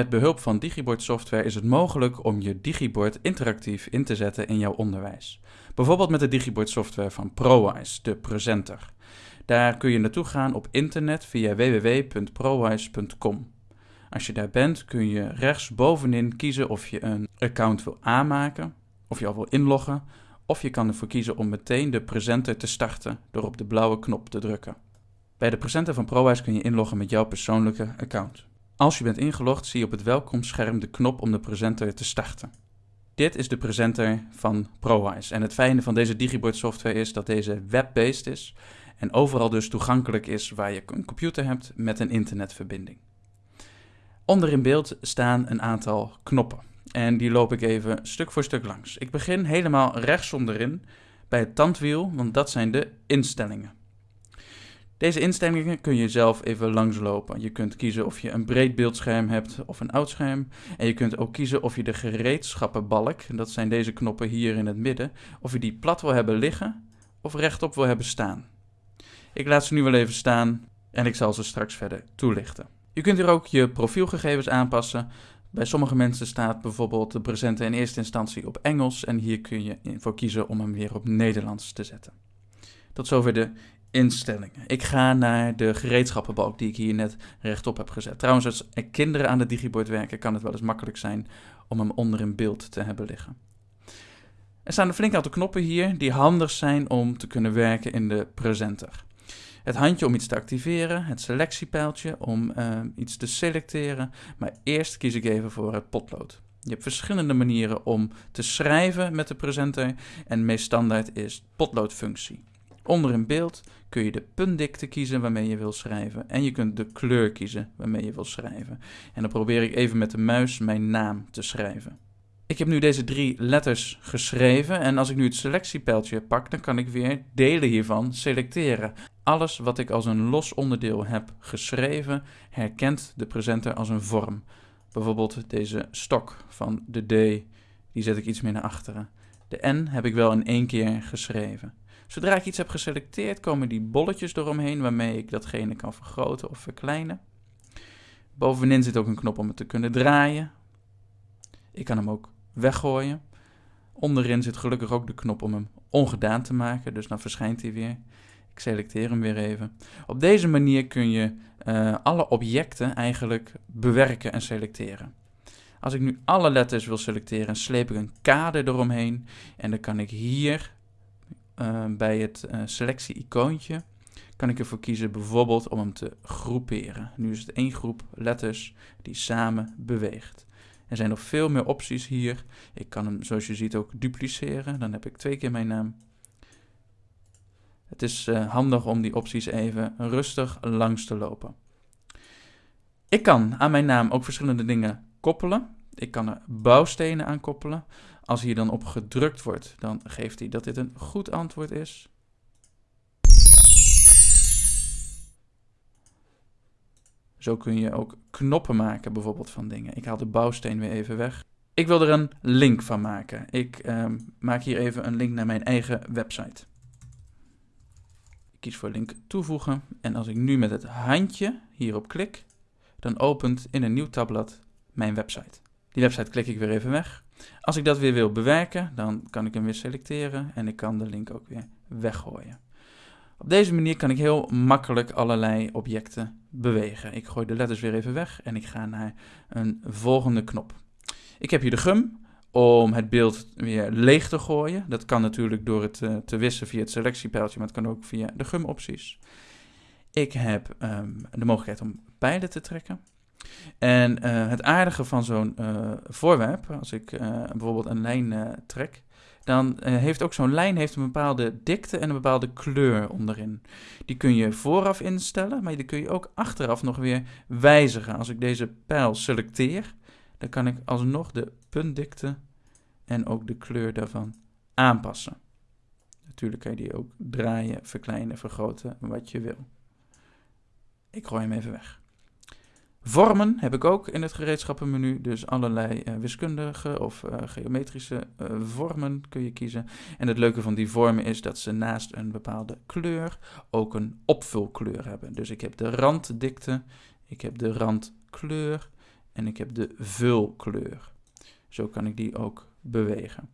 Met behulp van Digibord software is het mogelijk om je Digibord interactief in te zetten in jouw onderwijs. Bijvoorbeeld met de Digibord software van ProWise, de presenter. Daar kun je naartoe gaan op internet via www.prowise.com. Als je daar bent kun je rechtsbovenin kiezen of je een account wil aanmaken, of je al wil inloggen, of je kan ervoor kiezen om meteen de presenter te starten door op de blauwe knop te drukken. Bij de presenter van ProWise kun je inloggen met jouw persoonlijke account. Als je bent ingelogd zie je op het welkomstscherm de knop om de presenter te starten. Dit is de presenter van ProWise en het fijne van deze Digibord software is dat deze web-based is en overal dus toegankelijk is waar je een computer hebt met een internetverbinding. Onder in beeld staan een aantal knoppen en die loop ik even stuk voor stuk langs. Ik begin helemaal rechts onderin bij het tandwiel, want dat zijn de instellingen. Deze instellingen kun je zelf even langslopen. Je kunt kiezen of je een breed beeldscherm hebt of een oud scherm. En je kunt ook kiezen of je de gereedschappenbalk, dat zijn deze knoppen hier in het midden, of je die plat wil hebben liggen of rechtop wil hebben staan. Ik laat ze nu wel even staan en ik zal ze straks verder toelichten. Je kunt hier ook je profielgegevens aanpassen. Bij sommige mensen staat bijvoorbeeld de presenter in eerste instantie op Engels en hier kun je voor kiezen om hem weer op Nederlands te zetten. Tot zover de instellingen. Ik ga naar de gereedschappenbalk die ik hier net rechtop heb gezet. Trouwens, als er kinderen aan de digibord werken, kan het wel eens makkelijk zijn om hem onder in beeld te hebben liggen. Er staan een flink aantal knoppen hier die handig zijn om te kunnen werken in de presenter. Het handje om iets te activeren, het selectiepijltje om uh, iets te selecteren, maar eerst kies ik even voor het potlood. Je hebt verschillende manieren om te schrijven met de presenter en meest standaard is potloodfunctie. Onder in beeld kun je de puntdikte kiezen waarmee je wil schrijven en je kunt de kleur kiezen waarmee je wil schrijven. En dan probeer ik even met de muis mijn naam te schrijven. Ik heb nu deze drie letters geschreven en als ik nu het selectiepijltje pak, dan kan ik weer delen hiervan selecteren. Alles wat ik als een los onderdeel heb geschreven, herkent de presenter als een vorm. Bijvoorbeeld deze stok van de D, die zet ik iets meer naar achteren. De N heb ik wel in één keer geschreven. Zodra ik iets heb geselecteerd, komen die bolletjes eromheen waarmee ik datgene kan vergroten of verkleinen. Bovenin zit ook een knop om het te kunnen draaien. Ik kan hem ook weggooien. Onderin zit gelukkig ook de knop om hem ongedaan te maken, dus dan verschijnt hij weer. Ik selecteer hem weer even. Op deze manier kun je uh, alle objecten eigenlijk bewerken en selecteren. Als ik nu alle letters wil selecteren, sleep ik een kader eromheen en dan kan ik hier uh, bij het uh, selectie-icoontje kan ik ervoor kiezen bijvoorbeeld om hem te groeperen. Nu is het één groep letters die samen beweegt. Er zijn nog veel meer opties hier. Ik kan hem, zoals je ziet, ook dupliceren. Dan heb ik twee keer mijn naam. Het is uh, handig om die opties even rustig langs te lopen. Ik kan aan mijn naam ook verschillende dingen koppelen. Ik kan er bouwstenen aan koppelen. Als hier dan op gedrukt wordt, dan geeft hij dat dit een goed antwoord is. Zo kun je ook knoppen maken, bijvoorbeeld van dingen. Ik haal de bouwsteen weer even weg. Ik wil er een link van maken. Ik uh, maak hier even een link naar mijn eigen website. Ik kies voor link toevoegen. En als ik nu met het handje hierop klik, dan opent in een nieuw tabblad mijn website. Die website klik ik weer even weg. Als ik dat weer wil bewerken, dan kan ik hem weer selecteren en ik kan de link ook weer weggooien. Op deze manier kan ik heel makkelijk allerlei objecten bewegen. Ik gooi de letters weer even weg en ik ga naar een volgende knop. Ik heb hier de gum om het beeld weer leeg te gooien. Dat kan natuurlijk door het uh, te wissen via het selectiepijltje, maar het kan ook via de gumopties. Ik heb um, de mogelijkheid om pijlen te trekken. En uh, het aardige van zo'n uh, voorwerp, als ik uh, bijvoorbeeld een lijn trek, dan heeft ook zo'n lijn heeft een bepaalde dikte en een bepaalde kleur onderin. Die kun je vooraf instellen, maar die kun je ook achteraf nog weer wijzigen. Als ik deze pijl selecteer, dan kan ik alsnog de puntdikte en ook de kleur daarvan aanpassen. Natuurlijk kan je die ook draaien, verkleinen, vergroten, wat je wil. Ik gooi hem even weg. Vormen heb ik ook in het gereedschappenmenu, dus allerlei uh, wiskundige of uh, geometrische uh, vormen kun je kiezen. En het leuke van die vormen is dat ze naast een bepaalde kleur ook een opvulkleur hebben. Dus ik heb de randdikte, ik heb de randkleur en ik heb de vulkleur. Zo kan ik die ook bewegen.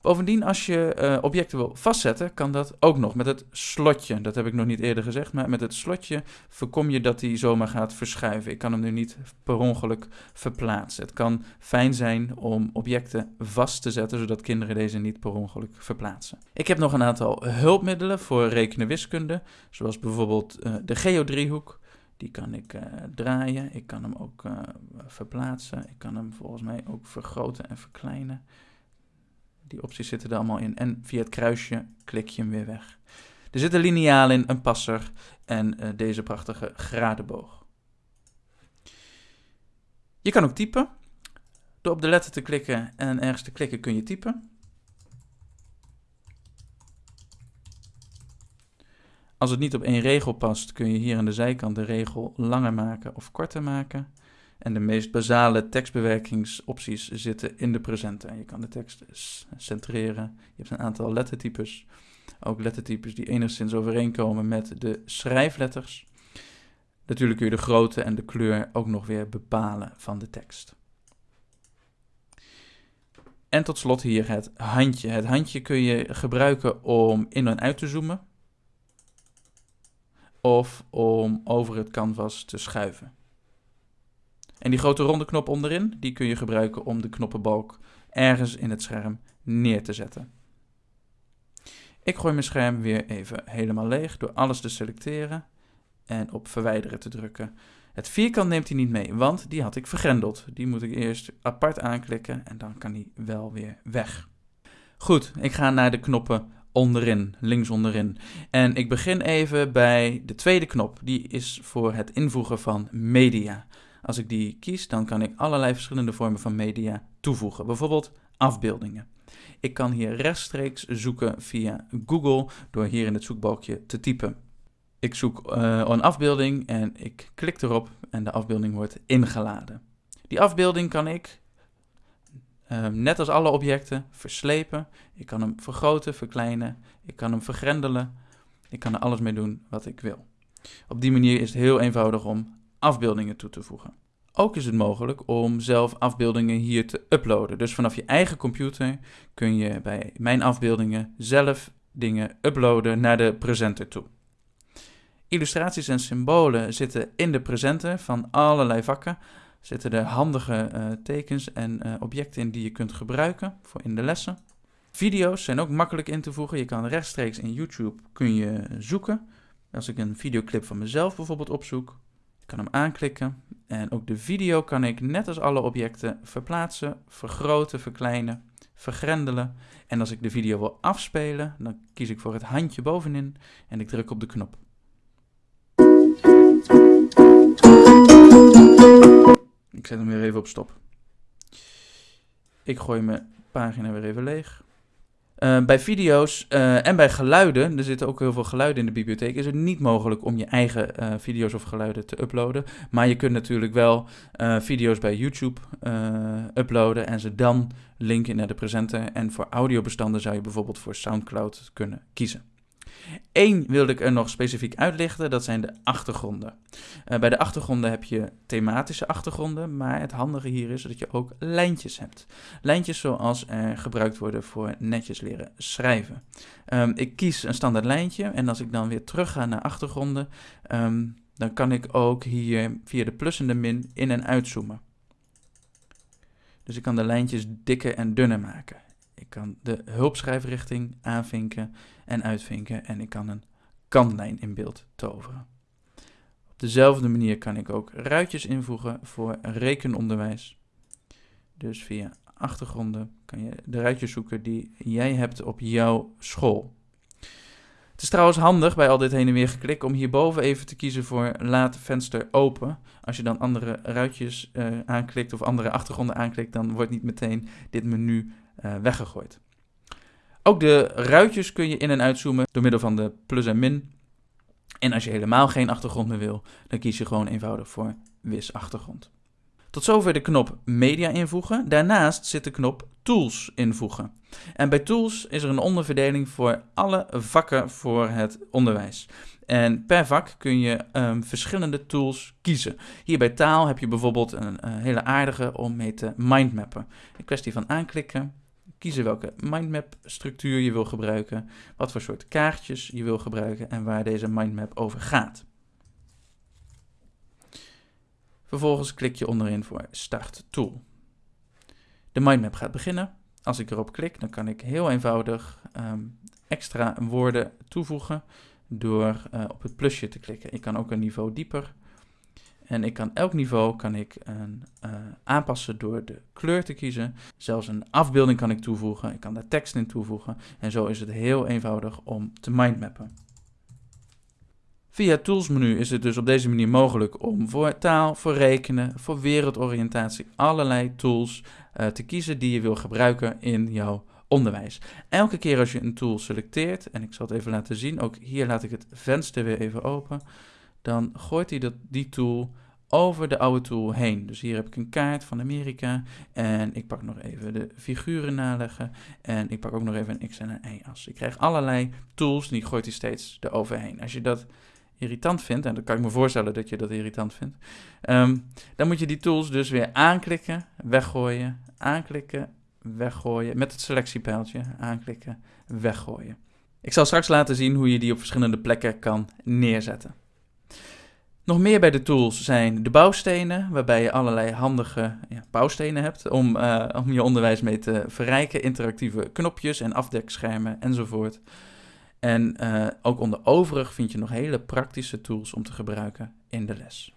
Bovendien, als je uh, objecten wil vastzetten, kan dat ook nog met het slotje. Dat heb ik nog niet eerder gezegd, maar met het slotje voorkom je dat hij zomaar gaat verschuiven. Ik kan hem nu niet per ongeluk verplaatsen. Het kan fijn zijn om objecten vast te zetten, zodat kinderen deze niet per ongeluk verplaatsen. Ik heb nog een aantal hulpmiddelen voor rekenen wiskunde, zoals bijvoorbeeld uh, de geodriehoek. Die kan ik uh, draaien, ik kan hem ook verplaatsen, ik kan hem volgens mij ook vergroten en verkleinen. Die opties zitten er allemaal in. En via het kruisje klik je hem weer weg. Er zit een lineaal in, een passer en uh, deze prachtige gradenboog. Je kan ook typen. Door op de letter te klikken en ergens te klikken kun je typen. Als het niet op één regel past, kun je hier aan de zijkant de regel langer maken of korter maken. En de meest basale tekstbewerkingsopties zitten in de presenter. Je kan de tekst centreren. Je hebt een aantal lettertypes. Ook lettertypes die enigszins overeenkomen met de schrijfletters. Natuurlijk kun je de grootte en de kleur ook nog weer bepalen van de tekst. En tot slot hier het handje. Het handje kun je gebruiken om in en uit te zoomen. Of om over het canvas te schuiven. En die grote ronde knop onderin, die kun je gebruiken om de knoppenbalk ergens in het scherm neer te zetten. Ik gooi mijn scherm weer even helemaal leeg door alles te selecteren en op verwijderen te drukken. Het vierkant neemt hij niet mee, want die had ik vergrendeld. Die moet ik eerst apart aanklikken en dan kan hij wel weer weg. Goed, ik ga naar de knoppen onderin, links onderin. En ik begin even bij de tweede knop. Die is voor het invoegen van media. Als ik die kies, dan kan ik allerlei verschillende vormen van media toevoegen. Bijvoorbeeld afbeeldingen. Ik kan hier rechtstreeks zoeken via Google door hier in het zoekbalkje te typen. Ik zoek uh, een afbeelding en ik klik erop en de afbeelding wordt ingeladen. Die afbeelding kan ik, uh, net als alle objecten, verslepen. Ik kan hem vergroten, verkleinen. Ik kan hem vergrendelen. Ik kan er alles mee doen wat ik wil. Op die manier is het heel eenvoudig om afbeeldingen toe te voegen. Ook is het mogelijk om zelf afbeeldingen hier te uploaden. Dus vanaf je eigen computer kun je bij Mijn Afbeeldingen zelf dingen uploaden naar de presenter toe. Illustraties en symbolen zitten in de presenter van allerlei vakken. Zitten er handige uh, tekens en uh, objecten in die je kunt gebruiken voor in de lessen. Video's zijn ook makkelijk in te voegen. Je kan rechtstreeks in YouTube kun je zoeken. Als ik een videoclip van mezelf bijvoorbeeld opzoek, kan hem aanklikken en ook de video kan ik net als alle objecten verplaatsen, vergroten, verkleinen, vergrendelen. En als ik de video wil afspelen, dan kies ik voor het handje bovenin en ik druk op de knop. Ik zet hem weer even op stop. Ik gooi mijn pagina weer even leeg. Uh, bij video's uh, en bij geluiden, er zitten ook heel veel geluiden in de bibliotheek, is het niet mogelijk om je eigen uh, video's of geluiden te uploaden. Maar je kunt natuurlijk wel video's bij YouTube uploaden en ze dan linken naar de presenter. En voor audiobestanden zou je bijvoorbeeld voor SoundCloud kunnen kiezen. Eén wilde ik er nog specifiek uitlichten, dat zijn de achtergronden. Uh, bij de achtergronden heb je thematische achtergronden, maar het handige hier is dat je ook lijntjes hebt. Lijntjes zoals er gebruikt worden voor netjes leren schrijven. Um, ik kies een standaard lijntje en als ik dan weer terug ga naar achtergronden, um, dan kan ik ook hier via de plus en de min in- en uitzoomen. Dus ik kan de lijntjes dikker en dunner maken. Ik kan de hulpschrijfrichting aanvinken en uitvinken en ik kan een kantlijn in beeld toveren. Op dezelfde manier kan ik ook ruitjes invoegen voor rekenonderwijs. Dus via achtergronden kan je de ruitjes zoeken die jij hebt op jouw school. Het is trouwens handig bij al dit heen en weer geklik om hierboven even te kiezen voor laat venster open. Als je dan andere ruitjes uh, aanklikt of andere achtergronden aanklikt, dan wordt niet meteen dit menu uh, weggegooid. Ook de ruitjes kun je in- en uitzoomen door middel van de plus en min. En als je helemaal geen achtergrond meer wil, dan kies je gewoon eenvoudig voor wis achtergrond. Tot zover de knop Media invoegen. Daarnaast zit de knop Tools invoegen. En bij Tools is er een onderverdeling voor alle vakken voor het onderwijs. En per vak kun je um, verschillende tools kiezen. Hier bij taal heb je bijvoorbeeld een, een hele aardige om mee te mindmappen. Een kwestie van aanklikken, kiezen welke mindmap structuur je wil gebruiken, wat voor soort kaartjes je wil gebruiken en waar deze mindmap over gaat. Vervolgens klik je onderin voor Start Tool. De mindmap gaat beginnen. Als ik erop klik, dan kan ik heel eenvoudig um, extra woorden toevoegen door uh, op het plusje te klikken. Ik kan ook een niveau dieper. En ik kan elk niveau kan ik een, uh, aanpassen door de kleur te kiezen. Zelfs een afbeelding kan ik toevoegen. Ik kan daar tekst in toevoegen. En zo is het heel eenvoudig om te mindmappen. Via het toolsmenu is het dus op deze manier mogelijk om voor taal, voor rekenen, voor wereldoriëntatie allerlei tools uh, te kiezen die je wil gebruiken in jouw onderwijs. Elke keer als je een tool selecteert, en ik zal het even laten zien, ook hier laat ik het venster weer even open, dan gooit hij dat, die tool over de oude tool heen. Dus hier heb ik een kaart van Amerika en ik pak nog even de figuren naleggen en ik pak ook nog even een x en een y-as. Ik krijg allerlei tools en die gooit hij steeds eroverheen. Als je dat irritant vindt, en dan kan ik me voorstellen dat je dat irritant vindt, um, dan moet je die tools dus weer aanklikken, weggooien, aanklikken, weggooien, met het selectiepijltje aanklikken, weggooien. Ik zal straks laten zien hoe je die op verschillende plekken kan neerzetten. Nog meer bij de tools zijn de bouwstenen, waarbij je allerlei handige ja, bouwstenen hebt om, uh, om je onderwijs mee te verrijken. Interactieve knopjes en afdekschermen enzovoort. En uh, ook onder overig vind je nog hele praktische tools om te gebruiken in de les.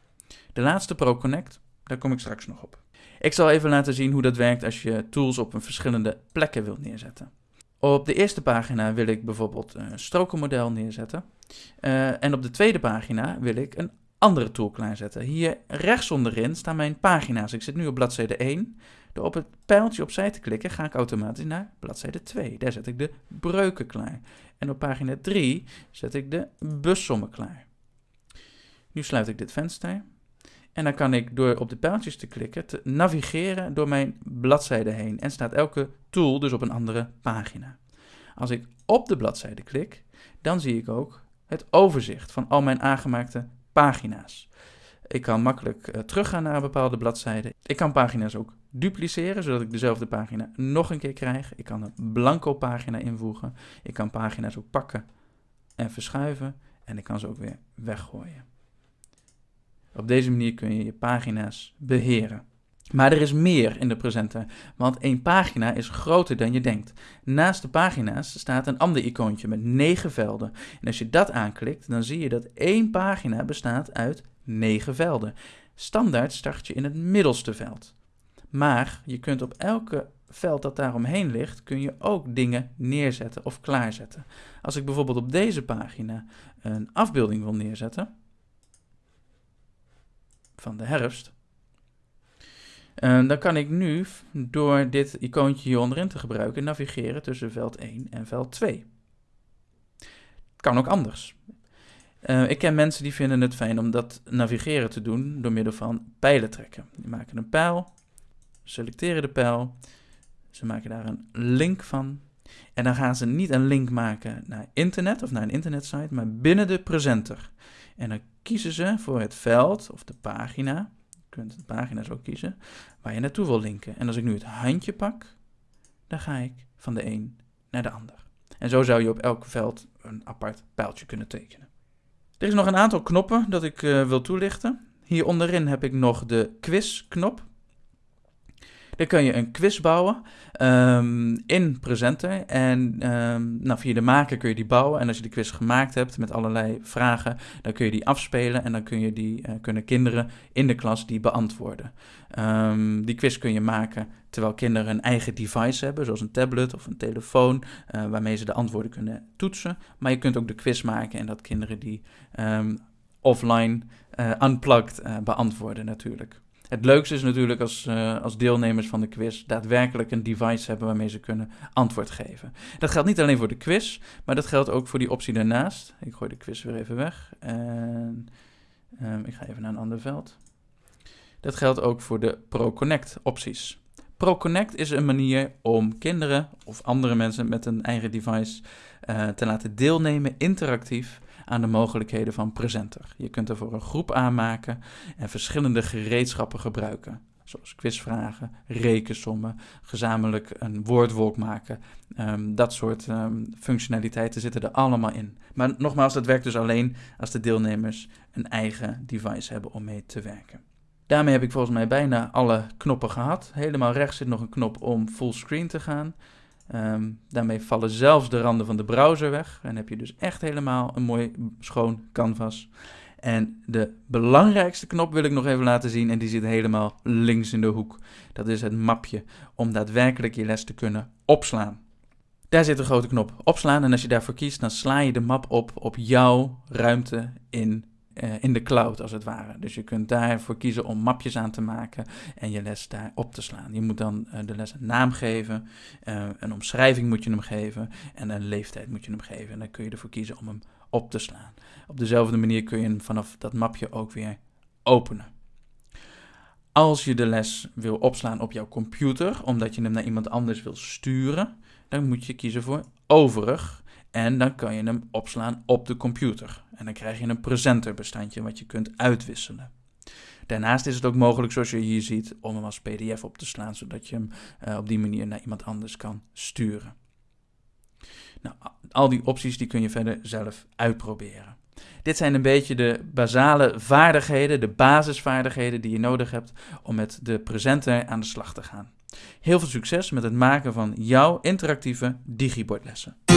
De laatste ProConnect, daar kom ik straks nog op. Ik zal even laten zien hoe dat werkt als je tools op een verschillende plekken wilt neerzetten. Op de eerste pagina wil ik bijvoorbeeld een strokenmodel neerzetten. Uh, en op de tweede pagina wil ik een andere tool klaarzetten. Hier rechts onderin staan mijn pagina's. Ik zit nu op bladzijde 1. Door op het pijltje opzij te klikken ga ik automatisch naar bladzijde 2. Daar zet ik de breuken klaar. En op pagina 3 zet ik de bussommen klaar. Nu sluit ik dit venster. En dan kan ik door op de pijltjes te klikken te navigeren door mijn bladzijde heen. En staat elke tool dus op een andere pagina. Als ik op de bladzijde klik, dan zie ik ook het overzicht van al mijn aangemaakte pagina's. Ik kan makkelijk uh, teruggaan naar een bepaalde bladzijde. Ik kan pagina's ook dupliceren, zodat ik dezelfde pagina nog een keer krijg. Ik kan een blanco pagina invoegen. Ik kan pagina's ook pakken en verschuiven. En ik kan ze ook weer weggooien. Op deze manier kun je je pagina's beheren. Maar er is meer in de presenter, want één pagina is groter dan je denkt. Naast de pagina's staat een ander icoontje met negen velden. En als je dat aanklikt, dan zie je dat één pagina bestaat uit negen velden. Standaard start je in het middelste veld. Maar je kunt op elke veld dat daaromheen ligt, kun je ook dingen neerzetten of klaarzetten. Als ik bijvoorbeeld op deze pagina een afbeelding wil neerzetten van de herfst, uh, dan kan ik nu door dit icoontje hier onderin te gebruiken navigeren tussen veld 1 en veld 2. Kan ook anders. Uh, ik ken mensen die vinden het fijn om dat navigeren te doen door middel van pijlen trekken. Die maken een pijl, selecteren de pijl, ze maken daar een link van. En dan gaan ze niet een link maken naar internet of naar een internetsite, maar binnen de presenter. En dan kiezen ze voor het veld of de pagina kunt de pagina's ook kiezen waar je naartoe wil linken. En als ik nu het handje pak, dan ga ik van de een naar de ander. En zo zou je op elk veld een apart pijltje kunnen tekenen. Er is nog een aantal knoppen dat ik uh, wil toelichten. Hier onderin heb ik nog de quiz-knop. Dan kun je een quiz bouwen um, in Presenter. En um, nou, via de maker kun je die bouwen. En als je de quiz gemaakt hebt met allerlei vragen, dan kun je die afspelen. En dan kun je die, uh, kunnen kinderen in de klas die beantwoorden. Um, die quiz kun je maken terwijl kinderen een eigen device hebben, zoals een tablet of een telefoon, uh, waarmee ze de antwoorden kunnen toetsen. Maar je kunt ook de quiz maken en dat kinderen die offline, uh, unplugged beantwoorden natuurlijk. Het leukste is natuurlijk als, uh, als deelnemers van de quiz daadwerkelijk een device hebben waarmee ze kunnen antwoord geven. Dat geldt niet alleen voor de quiz, maar dat geldt ook voor die optie daarnaast. Ik gooi de quiz weer even weg en um, ik ga even naar een ander veld. Dat geldt ook voor de ProConnect opties. ProConnect is een manier om kinderen of andere mensen met een eigen device uh, te laten deelnemen interactief aan de mogelijkheden van Presenter. Je kunt ervoor een groep aanmaken en verschillende gereedschappen gebruiken. Zoals quizvragen, rekensommen, gezamenlijk een woordwolk maken. Um, dat soort um, functionaliteiten zitten er allemaal in. Maar nogmaals, dat werkt dus alleen als de deelnemers een eigen device hebben om mee te werken. Daarmee heb ik volgens mij bijna alle knoppen gehad. Helemaal rechts zit nog een knop om fullscreen te gaan. Um, daarmee vallen zelfs de randen van de browser weg. En heb je dus echt helemaal een mooi schoon canvas. En de belangrijkste knop wil ik nog even laten zien. En die zit helemaal links in de hoek. Dat is het mapje om daadwerkelijk je les te kunnen opslaan. Daar zit een grote knop opslaan. En als je daarvoor kiest, dan sla je de map op op jouw ruimte in uh, in de cloud als het ware. Dus je kunt daarvoor kiezen om mapjes aan te maken en je les daar op te slaan. Je moet dan uh, de les een naam geven, uh, een omschrijving moet je hem geven en een leeftijd moet je hem geven. En dan kun je ervoor kiezen om hem op te slaan. Op dezelfde manier kun je hem vanaf dat mapje ook weer openen. Als je de les wil opslaan op jouw computer, omdat je hem naar iemand anders wil sturen, dan moet je kiezen voor overig en dan kan je hem opslaan op de computer. En dan krijg je een presenterbestandje wat je kunt uitwisselen. Daarnaast is het ook mogelijk, zoals je hier ziet, om hem als PDF op te slaan, zodat je hem uh, op die manier naar iemand anders kan sturen. Nou, al die opties die kun je verder zelf uitproberen. Dit zijn een beetje de basale vaardigheden, de basisvaardigheden die je nodig hebt om met de presenter aan de slag te gaan. Heel veel succes met het maken van jouw interactieve digibordlessen.